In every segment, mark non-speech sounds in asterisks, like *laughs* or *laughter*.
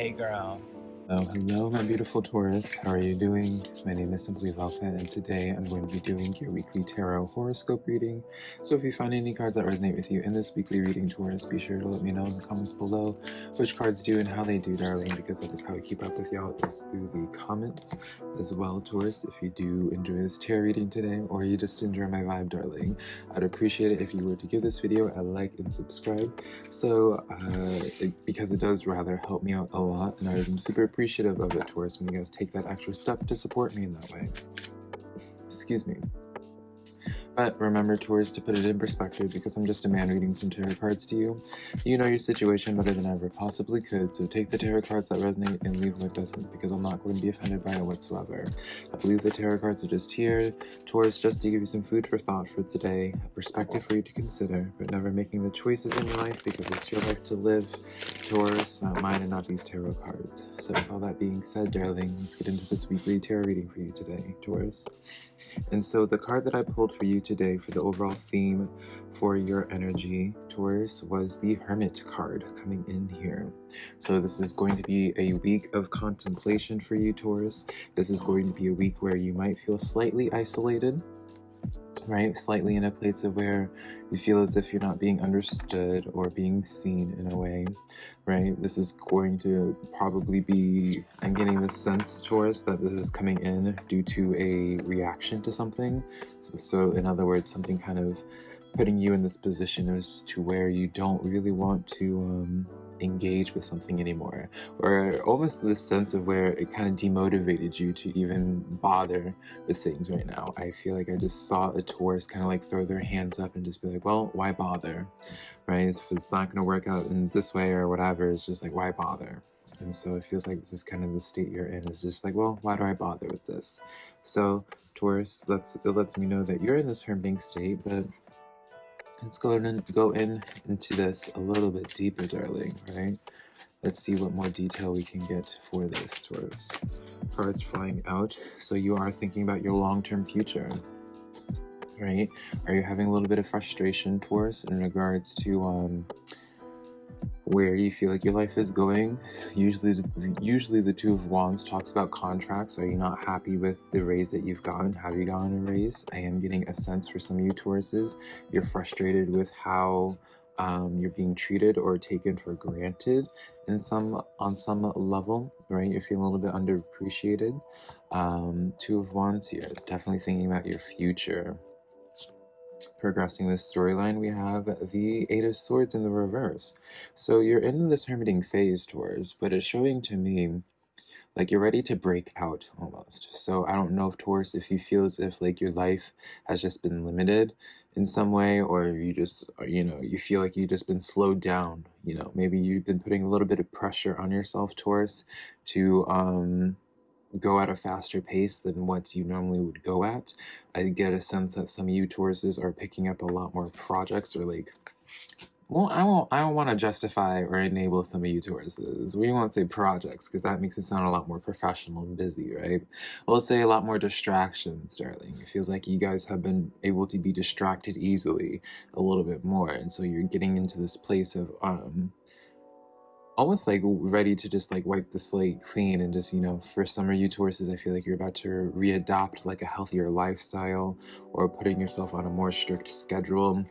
Hey girl. Hello, hello, my beautiful Taurus. How are you doing? My name is Simply Velka, and today I'm going to be doing your weekly tarot horoscope reading. So if you find any cards that resonate with you in this weekly reading, Taurus, be sure to let me know in the comments below which cards do and how they do, darling, because that is how I keep up with y'all is through the comments as well, Taurus. If you do enjoy this tarot reading today, or you just enjoy my vibe, darling, I'd appreciate it if you were to give this video a like and subscribe. So, uh, it, because it does rather help me out a lot, and I'm super appreciative of it towards when you guys take that extra step to support me in that way. Excuse me. But remember, Taurus, to put it in perspective, because I'm just a man reading some tarot cards to you, you know your situation better than I ever possibly could, so take the tarot cards that resonate and leave what doesn't, because I'm not going to be offended by it whatsoever. I believe the tarot cards are just here, Taurus, just to give you some food for thought for today, a perspective for you to consider, but never making the choices in your life because it's your life to live, Taurus, not mine and not these tarot cards. So with all that being said, darling, let's get into this weekly tarot reading for you today, Taurus. And so the card that I pulled for you today for the overall theme for your energy, Taurus, was the Hermit card coming in here. So this is going to be a week of contemplation for you, Taurus. This is going to be a week where you might feel slightly isolated, right? Slightly in a place of where you feel as if you're not being understood or being seen in a way, right? This is going to probably be, I'm getting the sense, Taurus, that this is coming in due to a reaction to something. So, so in other words, something kind of putting you in this position as to where you don't really want to um, engage with something anymore or almost this sense of where it kind of demotivated you to even bother with things right now. I feel like i just saw a Taurus kind of like throw their hands up and just be like well why bother? Right? If it's not going to work out in this way or whatever it's just like why bother? And so it feels like this is kind of the state you're in. It's just like well why do i bother with this? So Taurus, that's, it lets me know that you're in this hermiting state, but Let's go and go in into this a little bit deeper, darling, right? Let's see what more detail we can get for this, Taurus. Cards flying out. So you are thinking about your long-term future, right? Are you having a little bit of frustration, Taurus, in regards to um, where you feel like your life is going. Usually, usually the Two of Wands talks about contracts. Are you not happy with the raise that you've gotten? Have you gotten a raise? I am getting a sense for some of you Tauruses. You're frustrated with how um, you're being treated or taken for granted in some on some level, right? You're feeling a little bit underappreciated. Um, two of Wands here, definitely thinking about your future progressing this storyline, we have the Eight of Swords in the reverse. So you're in this hermiting phase, Taurus, but it's showing to me like you're ready to break out almost. So I don't know if Taurus, if you feel as if like your life has just been limited in some way, or you just, you know, you feel like you've just been slowed down, you know, maybe you've been putting a little bit of pressure on yourself, Taurus, to, um, go at a faster pace than what you normally would go at. I get a sense that some of you Tauruses are picking up a lot more projects or like well, I won't. I don't want to justify or enable some of you Tauruses. We won't say projects because that makes it sound a lot more professional and busy, right? We'll say a lot more distractions, darling. It feels like you guys have been able to be distracted easily a little bit more, and so you're getting into this place of um, almost like ready to just like wipe the slate clean and just you know for of you Tauruses I feel like you're about to readopt like a healthier lifestyle or putting yourself on a more strict schedule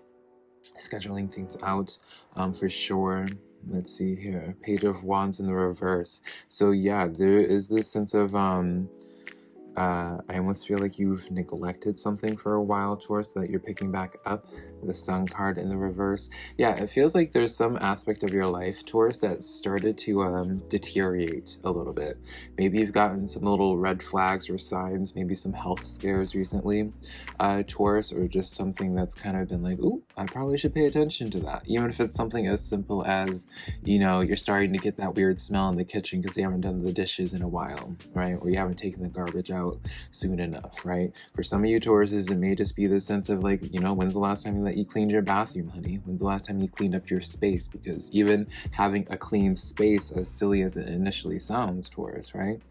scheduling things out um, for sure. Let's see here page of wands in the reverse. So yeah there is this sense of um uh, I almost feel like you've neglected something for a while, Taurus, so that you're picking back up the Sun card in the reverse. Yeah, it feels like there's some aspect of your life, Taurus, that started to um, deteriorate a little bit. Maybe you've gotten some little red flags or signs, maybe some health scares recently, uh, Taurus, or just something that's kind of been like, ooh, I probably should pay attention to that. Even if it's something as simple as, you know, you're starting to get that weird smell in the kitchen because you haven't done the dishes in a while, right? Or you haven't taken the garbage out soon enough, right? For some of you Tauruses, it may just be the sense of like, you know, when's the last time that you cleaned your bathroom, honey? When's the last time you cleaned up your space? Because even having a clean space, as silly as it initially sounds, Taurus, right?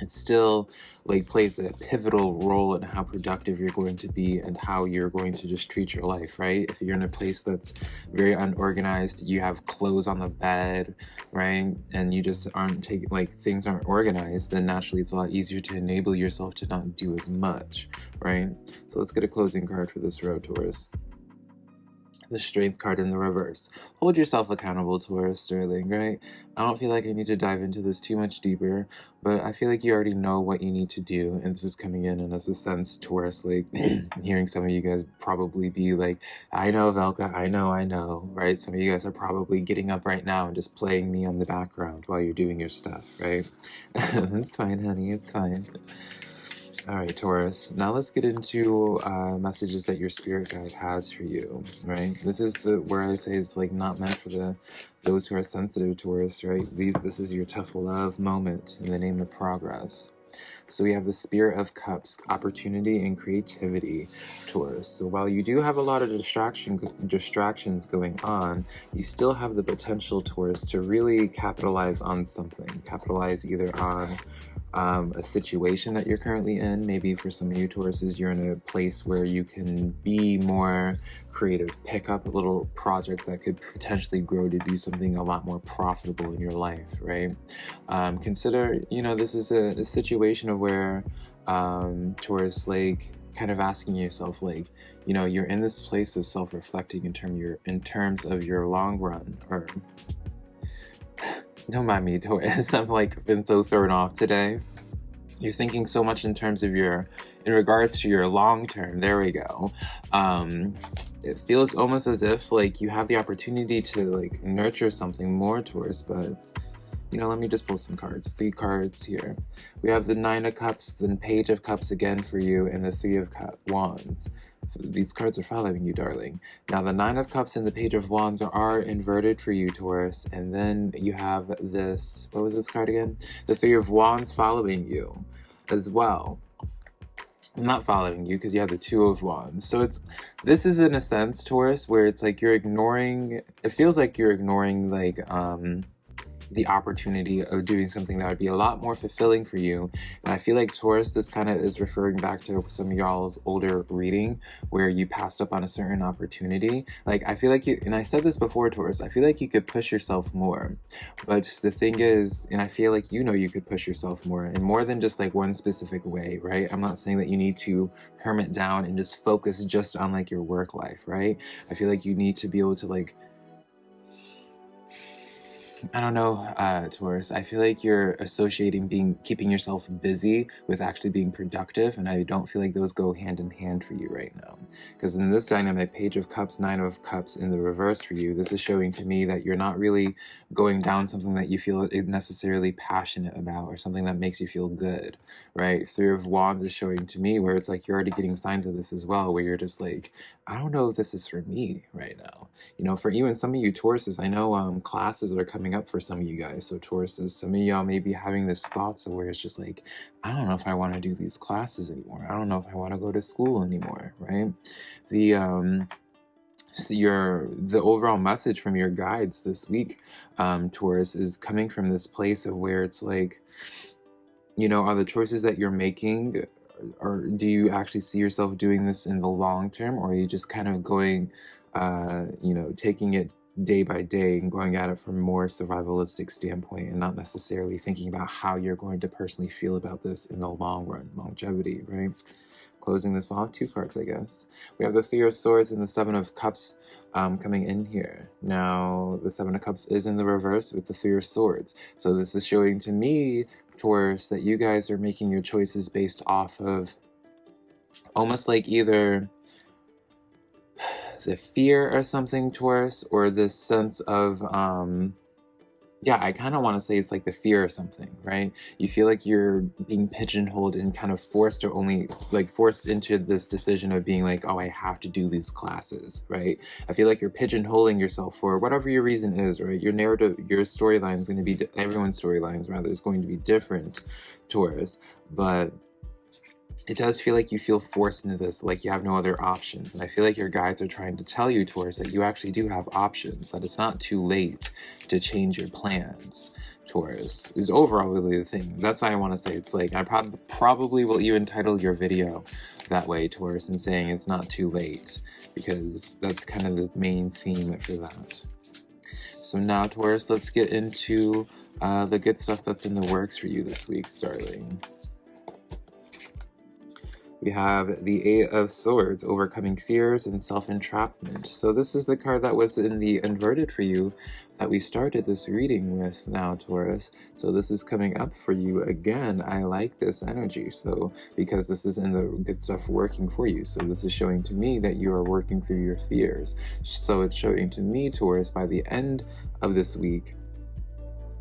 It still like plays a pivotal role in how productive you're going to be and how you're going to just treat your life right? If you're in a place that's very unorganized you have clothes on the bed right? And you just aren't taking like things aren't organized then naturally it's a lot easier to enable yourself to not do as much right? So let's get a closing card for this row taurus the strength card in the reverse. Hold yourself accountable, Taurus Sterling, right? I don't feel like I need to dive into this too much deeper, but I feel like you already know what you need to do, and this is coming in, and as a sense, Taurus, like, *clears throat* hearing some of you guys probably be like, I know, Velka, I know, I know, right? Some of you guys are probably getting up right now and just playing me on the background while you're doing your stuff, right? *laughs* it's fine, honey, it's fine. All right, Taurus. Now let's get into uh, messages that your spirit guide has for you, right? This is the where I say it's like not meant for the those who are sensitive, Taurus, right? This is your tough love moment in the name of progress. So we have the Spirit of Cups, opportunity and creativity, Taurus. So while you do have a lot of distraction, distractions going on, you still have the potential, Taurus, to really capitalize on something. Capitalize either on um, a situation that you're currently in. Maybe for some of you Tauruses, you're in a place where you can be more creative, pick up a little projects that could potentially grow to be something a lot more profitable in your life, right? Um, consider, you know, this is a, a situation of where um, Taurus, like, kind of asking yourself, like, you know, you're in this place of self-reflecting in term your in terms of your long run or don't mind me, *laughs* Taurus. I'm like been so thrown off today. You're thinking so much in terms of your, in regards to your long term. There we go. Um, it feels almost as if like you have the opportunity to like nurture something more towards, but you know, let me just pull some cards. Three cards here. We have the Nine of Cups, the Page of Cups again for you, and the Three of Cup Wands. These cards are following you, darling. Now, the Nine of Cups and the Page of Wands are, are inverted for you, Taurus. And then you have this, what was this card again? The Three of Wands following you as well. I'm not following you because you have the two of wands. So it's this is in a sense, Taurus, where it's like you're ignoring it feels like you're ignoring like um the opportunity of doing something that would be a lot more fulfilling for you. And I feel like Taurus, this kind of is referring back to some y'all's older reading where you passed up on a certain opportunity. Like, I feel like you, and I said this before, Taurus, I feel like you could push yourself more. But the thing is, and I feel like you know you could push yourself more and more than just like one specific way, right? I'm not saying that you need to hermit down and just focus just on like your work life, right? I feel like you need to be able to like I don't know, uh, Taurus. I feel like you're associating being keeping yourself busy with actually being productive, and I don't feel like those go hand in hand for you right now. Because in this dynamic, Page of Cups, Nine of Cups in the reverse for you, this is showing to me that you're not really going down something that you feel necessarily passionate about or something that makes you feel good, right? Three of Wands is showing to me where it's like you're already getting signs of this as well, where you're just like, I don't know if this is for me right now. You know, for even some of you Tauruses, I know um, classes are coming up for some of you guys. So Tauruses, some of y'all may be having this thoughts of where it's just like, I don't know if I want to do these classes anymore. I don't know if I want to go to school anymore, right? The, um, so your the overall message from your guides this week, um, Taurus, is coming from this place of where it's like, you know, are the choices that you're making or do you actually see yourself doing this in the long term or are you just kind of going uh, you know taking it day by day and going at it from a more survivalistic standpoint and not necessarily thinking about how you're going to personally feel about this in the long run longevity right? Closing this off two cards i guess. We have the three of swords and the seven of cups um, coming in here. Now the seven of cups is in the reverse with the three of swords. So this is showing to me Taurus, that you guys are making your choices based off of almost like either the fear or something, Taurus, or this sense of um, yeah, I kind of want to say it's like the fear or something, right? You feel like you're being pigeonholed and kind of forced or only like forced into this decision of being like, oh, I have to do these classes, right? I feel like you're pigeonholing yourself for whatever your reason is, right? Your narrative, your storyline is going to be, everyone's storylines rather is going to be different, Taurus, but it does feel like you feel forced into this, like you have no other options. And I feel like your guides are trying to tell you, Taurus, that you actually do have options, that it's not too late to change your plans, Taurus is overall really the thing. That's why I want to say it's like I prob probably will even title your video that way, Taurus, and saying it's not too late because that's kind of the main theme for that. So now, Taurus, let's get into uh, the good stuff that's in the works for you this week, darling. We have the Eight of Swords, overcoming fears and self-entrapment. So this is the card that was in the inverted for you that we started this reading with now, Taurus. So this is coming up for you again. I like this energy. So because this is in the good stuff working for you. So this is showing to me that you are working through your fears. So it's showing to me, Taurus, by the end of this week,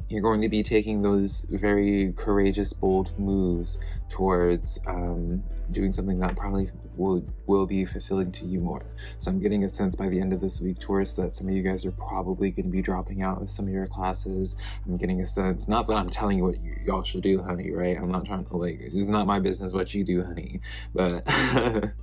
you're going to be taking those very courageous, bold moves towards um, doing something that probably will, will be fulfilling to you more. So I'm getting a sense by the end of this week, Taurus, that some of you guys are probably going to be dropping out of some of your classes. I'm getting a sense, not that I'm telling you what y'all should do, honey, right? I'm not trying to, like, it's not my business what you do, honey. But *laughs*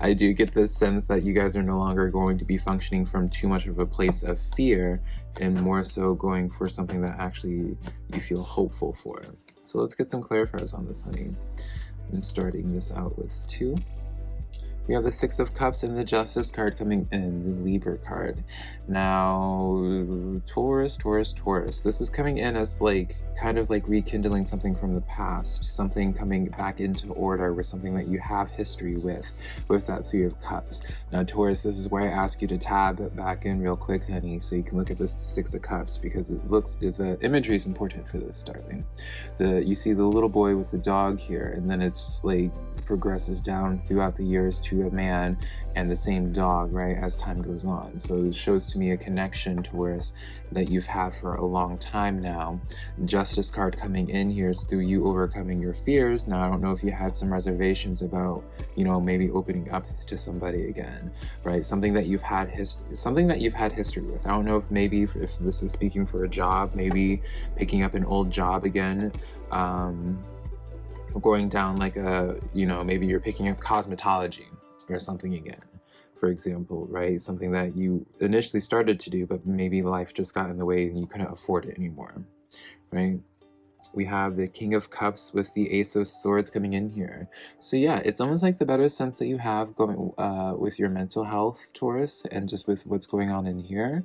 I do get this sense that you guys are no longer going to be functioning from too much of a place of fear and more so going for something that actually you feel hopeful for. So let's get some clarifiers on this, honey. I'm starting this out with two. We have the Six of Cups and the Justice card coming in, the Libra card. Now, Taurus, Taurus, Taurus. This is coming in as like, kind of like rekindling something from the past, something coming back into order with something that you have history with, with that Three of Cups. Now, Taurus, this is where I ask you to tab back in real quick, honey, so you can look at this Six of Cups, because it looks, the imagery is important for this, darling. The, you see the little boy with the dog here, and then it's like progresses down throughout the years to a man and the same dog, right, as time goes on. So it shows to me a connection Taurus that you've had for a long time now. Justice card coming in here is through you overcoming your fears. Now, I don't know if you had some reservations about, you know, maybe opening up to somebody again, right? Something that you've had his something that you've had history with. I don't know if maybe if, if this is speaking for a job, maybe picking up an old job again. Um, going down like a, you know, maybe you're picking up cosmetology or something again, for example, right? Something that you initially started to do, but maybe life just got in the way and you couldn't afford it anymore, right? We have the King of Cups with the Ace of Swords coming in here. So yeah, it's almost like the better sense that you have going uh, with your mental health, Taurus, and just with what's going on in here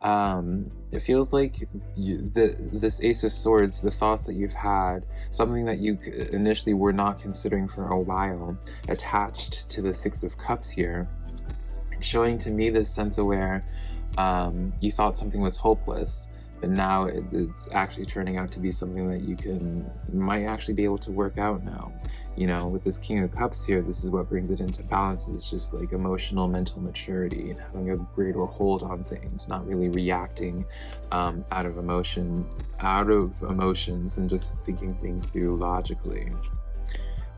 um, it feels like you, the, this Ace of Swords, the thoughts that you've had, something that you initially were not considering for a while, attached to the Six of Cups here, showing to me this sense of where um, you thought something was hopeless, but now it's actually turning out to be something that you can might actually be able to work out now. You know with this king of cups here this is what brings it into balance it's just like emotional mental maturity and having a greater hold on things not really reacting um, out of emotion out of emotions and just thinking things through logically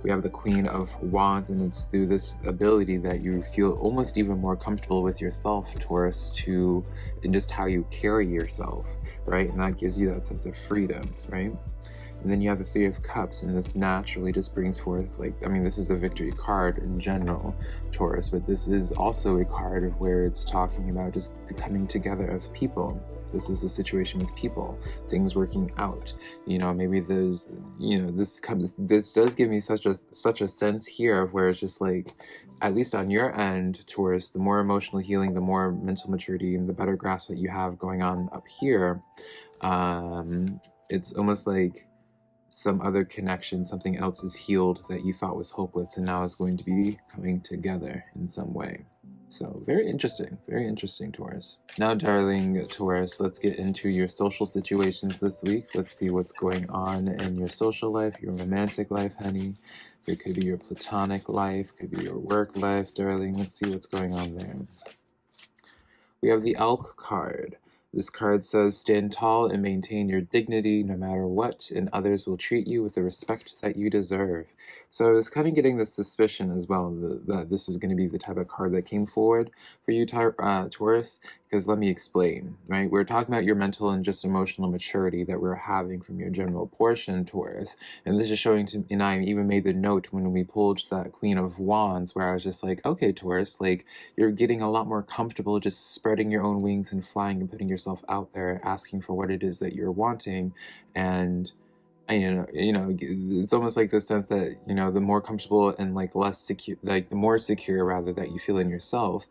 we have the Queen of Wands, and it's through this ability that you feel almost even more comfortable with yourself, Taurus, to in just how you carry yourself right? And that gives you that sense of freedom, right? And then you have the Three of Cups, and this naturally just brings forth, like, I mean, this is a victory card in general, Taurus, but this is also a card of where it's talking about just the coming together of people. This is a situation with people, things working out. You know, maybe there's, you know, this comes, this does give me such a such a sense here of where it's just like, at least on your end, Taurus, the more emotional healing, the more mental maturity, and the better grasp that you have going on up here, um, it's almost like some other connection, something else is healed that you thought was hopeless and now is going to be coming together in some way. So very interesting, very interesting, Taurus. Now, darling Taurus, let's get into your social situations this week. Let's see what's going on in your social life, your romantic life, honey. It could be your platonic life, could be your work life, darling. Let's see what's going on there. We have the Elk card. This card says, stand tall and maintain your dignity no matter what, and others will treat you with the respect that you deserve. So I was kind of getting this suspicion as well that, that this is going to be the type of card that came forward for you, uh, Taurus, because let me explain, right? We're talking about your mental and just emotional maturity that we're having from your general portion, Taurus. And this is showing to, me and I even made the note when we pulled that Queen of Wands, where I was just like, okay, Taurus, like, you're getting a lot more comfortable just spreading your own wings and flying and putting yourself out there, asking for what it is that you're wanting, and you know, you know, it's almost like the sense that you know, the more comfortable and like less secure, like the more secure rather that you feel in yourself,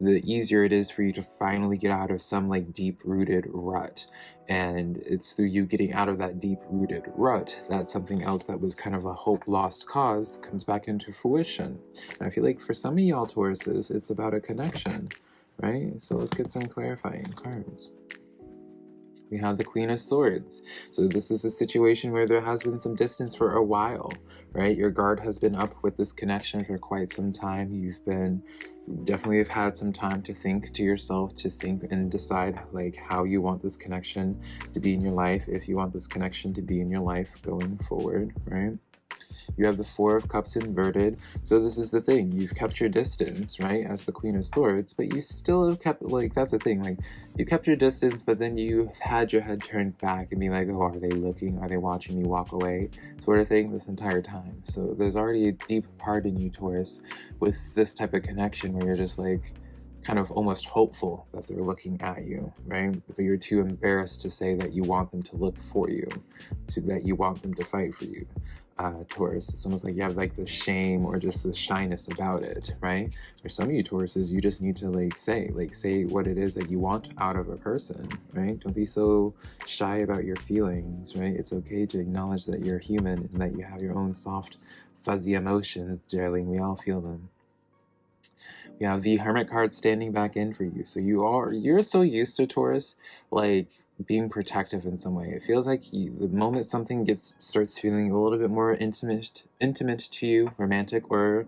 the easier it is for you to finally get out of some like deep rooted rut. And it's through you getting out of that deep rooted rut that something else that was kind of a hope lost cause comes back into fruition. And I feel like for some of y'all Tauruses, it's about a connection, right? So let's get some clarifying cards we have the Queen of Swords. So this is a situation where there has been some distance for a while, right? Your guard has been up with this connection for quite some time. You've been definitely have had some time to think to yourself, to think and decide like how you want this connection to be in your life, if you want this connection to be in your life going forward, right? You have the Four of Cups inverted. So this is the thing. You've kept your distance, right, as the Queen of Swords, but you still have kept, like, that's the thing. Like, you kept your distance, but then you've had your head turned back and be like, oh, are they looking? Are they watching me walk away? Sort of thing this entire time. So there's already a deep part in you, Taurus, with this type of connection where you're just like, kind of almost hopeful that they're looking at you, right? But you're too embarrassed to say that you want them to look for you, to that you want them to fight for you uh, Taurus. It's almost like you have like the shame or just the shyness about it, right? For some of you Tauruses, you just need to like say, like say what it is that you want out of a person, right? Don't be so shy about your feelings, right? It's okay to acknowledge that you're human and that you have your own soft, fuzzy emotions, darling. We all feel them. We have the Hermit card standing back in for you. So you are, you're so used to Taurus, like being protective in some way. It feels like you, the moment something gets starts feeling a little bit more intimate, intimate to you, romantic or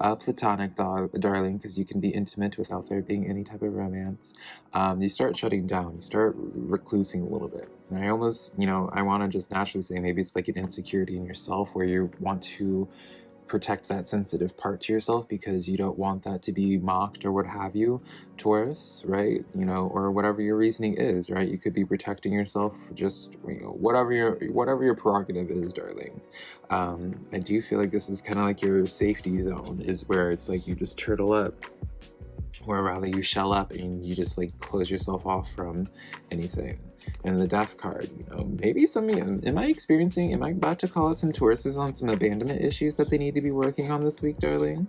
uh, platonic, darling, because you can be intimate without there being any type of romance. Um, you start shutting down. You start reclusing a little bit. And I almost, you know, I want to just naturally say maybe it's like an insecurity in yourself where you want to protect that sensitive part to yourself because you don't want that to be mocked or what have you, Taurus, right? You know, or whatever your reasoning is, right? You could be protecting yourself just, you know, whatever your whatever your prerogative is, darling. Um, I do feel like this is kind of like your safety zone, is where it's like you just turtle up or rather you shell up and you just like close yourself off from anything and the death card you know maybe some am i experiencing am i about to call out some Tauruses on some abandonment issues that they need to be working on this week darling?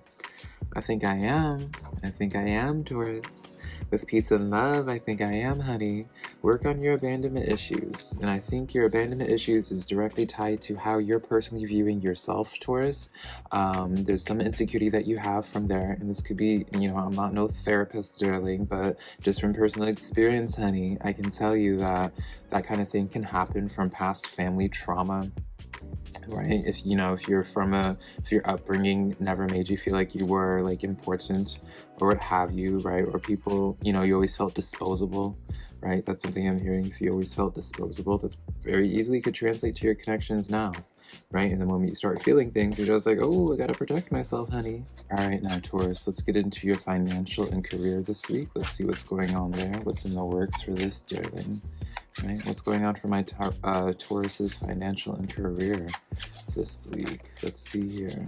I think i am. I think i am taurus with peace and love, I think I am, honey. Work on your abandonment issues. And I think your abandonment issues is directly tied to how you're personally viewing yourself, Taurus. Um, there's some insecurity that you have from there. And this could be, you know, I'm not no therapist, darling, but just from personal experience, honey, I can tell you that that kind of thing can happen from past family trauma right if you know if you're from a if your upbringing never made you feel like you were like important or what have you right or people you know you always felt disposable right that's something i'm hearing if you always felt disposable that's very easily could translate to your connections now right? And the moment you start feeling things, you're just like, oh, I gotta protect myself, honey. All right, now Taurus, let's get into your financial and career this week. Let's see what's going on there. What's in the works for this, darling? Right? What's going on for my uh, Taurus's financial and career this week? Let's see here.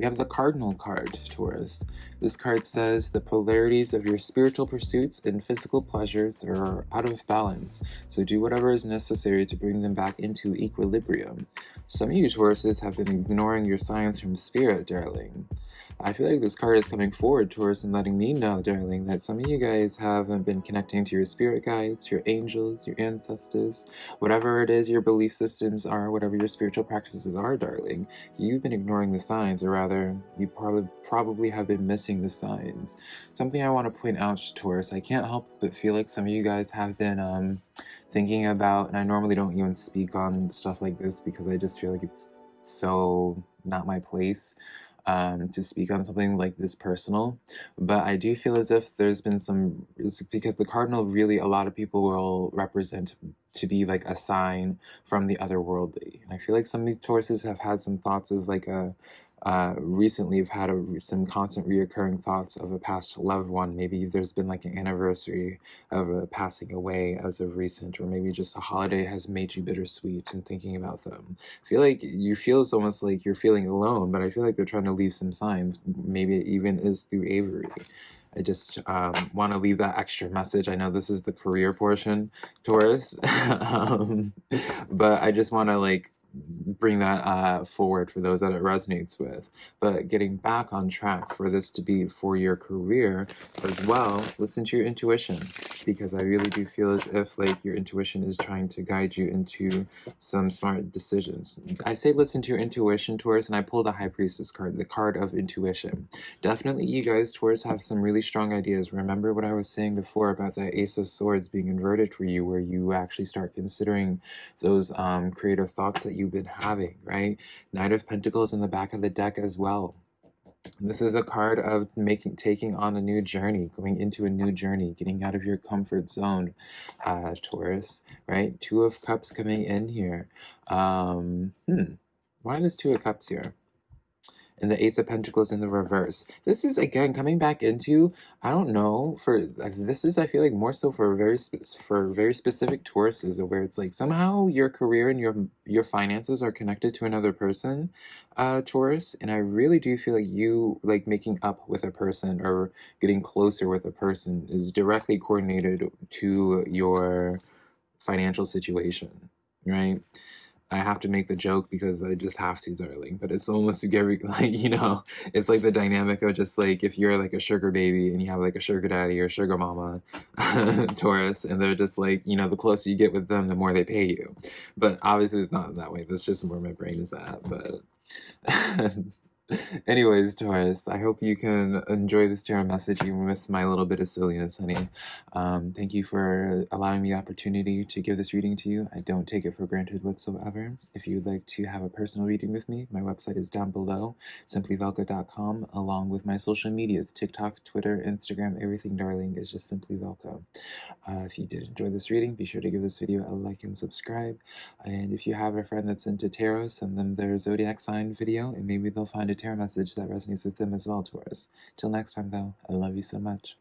We have the Cardinal card, Taurus. This card says the polarities of your spiritual pursuits and physical pleasures are out of balance, so do whatever is necessary to bring them back into equilibrium. Some of you Tauruses have been ignoring your signs from spirit, darling. I feel like this card is coming forward towards and letting me know, darling, that some of you guys haven't been connecting to your spirit guides, your angels, your ancestors, whatever it is your belief systems are, whatever your spiritual practices are, darling. You've been ignoring the signs, or rather, you probably probably have been missing the signs. Something I want to point out, Taurus, I can't help but feel like some of you guys have been um, thinking about, and I normally don't even speak on stuff like this because I just feel like it's so not my place um, to speak on something like this personal, but I do feel as if there's been some, because the cardinal really, a lot of people will represent to be like a sign from the otherworldly. And I feel like some Tauruses have had some thoughts of like a, uh, recently have had a, some constant reoccurring thoughts of a past loved one. Maybe there's been like an anniversary of a passing away as of recent, or maybe just a holiday has made you bittersweet and thinking about them. I feel like you feel it's almost like you're feeling alone, but I feel like they're trying to leave some signs. Maybe it even is through Avery. I just um, want to leave that extra message. I know this is the career portion, Taurus, *laughs* um, but I just want to like bring that uh, forward for those that it resonates with. But getting back on track for this to be for your career as well, listen to your intuition because I really do feel as if like your intuition is trying to guide you into some smart decisions. I say listen to your intuition, Taurus, and I pulled a High Priestess card, the card of intuition. Definitely you guys, Taurus, have some really strong ideas. Remember what I was saying before about that Ace of Swords being inverted for you, where you actually start considering those um, creative thoughts that you've been having, right? Knight of Pentacles in the back of the deck as well. This is a card of making, taking on a new journey, going into a new journey, getting out of your comfort zone, uh, Taurus, right? Two of Cups coming in here. Um, hmm, why is Two of Cups here? And the Ace of Pentacles in the reverse. This is, again, coming back into, I don't know, for, this is, I feel like, more so for very, for very specific Tauruses, where it's like, somehow your career and your, your finances are connected to another person, uh, Taurus, and I really do feel like you, like, making up with a person or getting closer with a person is directly coordinated to your financial situation, right? I have to make the joke because I just have to, darling. But it's almost every *laughs* like you know, it's like the dynamic of just like if you're like a sugar baby and you have like a sugar daddy or sugar mama, *laughs* Taurus, and they're just like you know, the closer you get with them, the more they pay you. But obviously, it's not that way. That's just where my brain is at. But *laughs* *laughs* Anyways, Taurus, I hope you can enjoy this tarot message even with my little bit of silliness, honey. Um, thank you for allowing me the opportunity to give this reading to you. I don't take it for granted whatsoever. If you'd like to have a personal reading with me, my website is down below, simplyvelka.com, along with my social medias, TikTok, Twitter, Instagram, everything, darling, is just Simply Velka. Uh, if you did enjoy this reading, be sure to give this video a like and subscribe. And if you have a friend that's into tarot, send them their zodiac sign video, and maybe they'll find a tarot message that resonates with them as well, Taurus. Till next time, though, I love you so much.